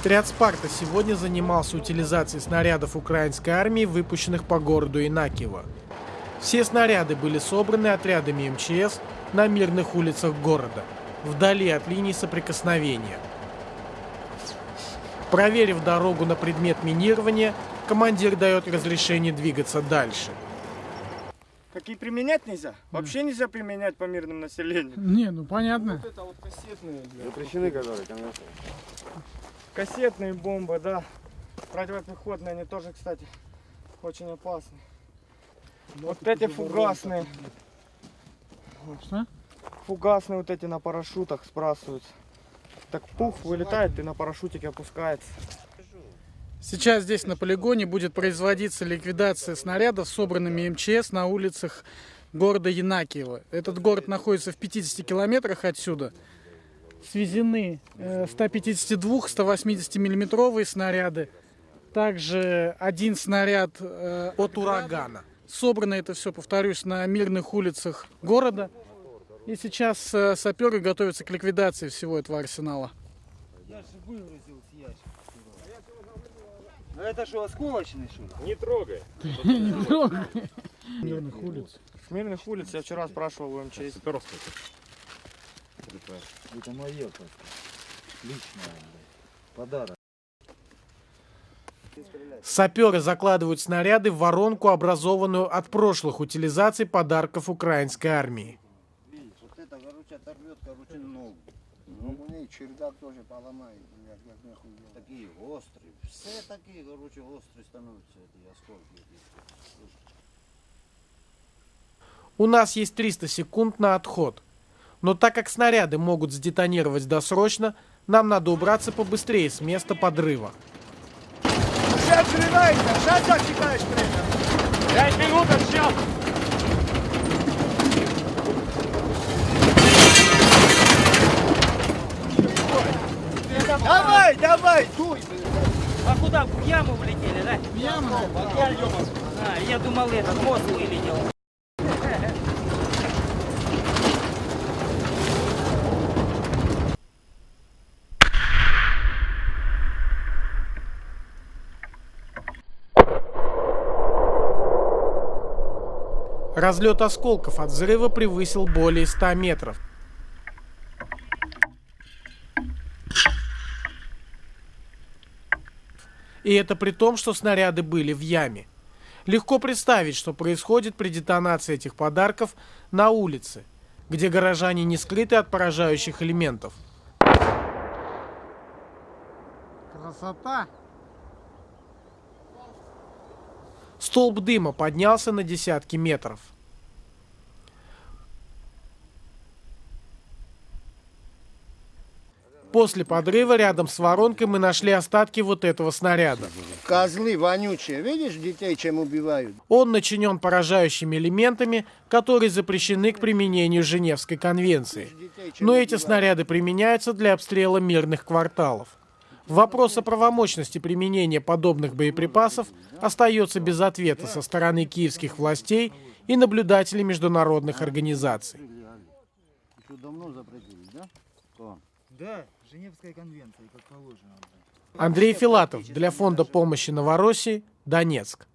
Отряд «Спарта» сегодня занимался утилизацией снарядов украинской армии, выпущенных по городу Инакиево. Все снаряды были собраны отрядами МЧС на мирных улицах города, вдали от линий соприкосновения. Проверив дорогу на предмет минирования, командир дает разрешение двигаться дальше. Какие применять нельзя? Вообще нельзя применять по мирному населению. Не, ну понятно. Вот это вот кассетные. Запрещены, которые, конечно. Кассетные бомбы, да. Противопехотные, они тоже, кстати, очень опасны. Вот эти фугасные. Что? Фугасные вот эти на парашютах сбрасываются. Так пух вылетает и на парашютике опускается. Сейчас здесь на полигоне будет производиться ликвидация снарядов, собранными МЧС на улицах города Янакиево. Этот город находится в 50 километрах отсюда. Свезены 152-180 миллиметровые снаряды. Также один снаряд э, От урагана. Собрано это все, повторюсь, на мирных улицах города. И сейчас э, саперы готовятся к ликвидации всего этого арсенала. Я же выгрузил с ящика. Ну это что, осколочный что ли? Не трогай. Мирных улиц. Мирных улиц я вчера спрашивал у МЧС. Это мое просто. Личное, блядь. Подарок. Саперы закладывают снаряды в воронку, образованную от прошлых утилизаций подарков украинской армии. Видишь, вот это, короче, оторвет, короче, ногу. Ногу не, чердак тоже поломает, блядь, как нахуй. делать. Такие острые. Все такие, короче, острые становятся эти осколки. У нас есть 300 секунд на отход. Но так как снаряды могут сдетонировать досрочно, нам надо убраться побыстрее с места подрыва. Сейчас взрывается, сейчас засекаешь время. Пять минут отсчет. Давай, давай, дуй. А куда? В яму влетели, да? Яма. А, я думал, этот мост вылетел. Разлет осколков от взрыва превысил более 100 метров. И это при том, что снаряды были в яме. Легко представить, что происходит при детонации этих подарков на улице, где горожане не скрыты от поражающих элементов. Красота. Столб дыма поднялся на десятки метров. После подрыва рядом с воронкой мы нашли остатки вот этого снаряда. Козлы вонючие, видишь, детей чем убивают? Он начинен поражающими элементами, которые запрещены к применению Женевской конвенции. Но эти снаряды применяются для обстрела мирных кварталов. Вопрос о правомощности применения подобных боеприпасов остается без ответа со стороны киевских властей и наблюдателей международных организаций. Андрей Филатов для Фонда помощи Новороссии, Донецк.